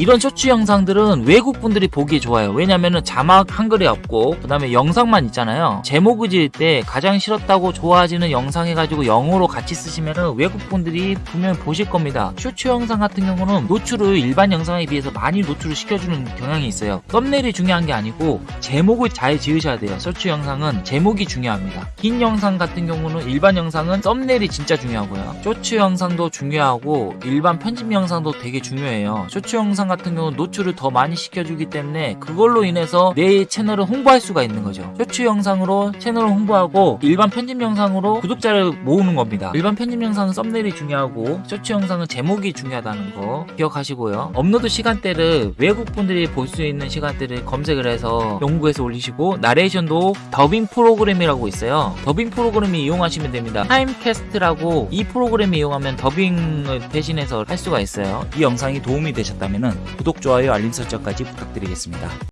이런 쇼츠 영상들은 외국 분들이 보기에 좋아요. 왜냐면은 자막 한글이 없고 그 다음에 영상만 있잖아요. 제목을 지을 때 가장 싫었다고 좋아하지는 영상 해가지고 영어로 같이 쓰시면은 외국 분들이 분명 보실 겁니다. 쇼츠 영상 같은 경우는 노출을 일반 영상에 비해서 많이 노출을 시켜주는 경향이 있어요. 썸네일이 중요한 게 아니고 제목을 잘 지으셔야 돼요. 쇼츠 영상은 제목이 중요합니다. 긴 영상 같은 경우는 일반 영상은 썸네일이 진짜 중요하고요. 쇼츠 영상도 중요하고 일반 편집 영상도 되게 중요해요. 쇼츠 영상 같은 경우는 노출을 더 많이 시켜주기 때문에 그걸로 인해서 내 채널을 홍보할 수가 있는 거죠. 쇼츠 영상으로 채널을 홍보하고 일반 편집 영상으로 구독자를 모으는 겁니다. 일반 편집 영상은 썸네일이 중요하고 쇼츠 영상은 제목이 중요하다는 거 기억하시고요. 업로드 시간대를 외국 분들이 볼 수 있는 시간대를 검색을 해서 연구해서 올리시고 나레이션도 더빙 프로그램이라고 있어요. 더빙 프로그램 이용하시면 됩니다. 타입캐스트라고 이 프로그램 이용하면 더빙을 대신해서 할 수가 있어요. 이 영상이 도움이 되셨다면 구독, 좋아요, 알림 설정까지 부탁드리겠습니다.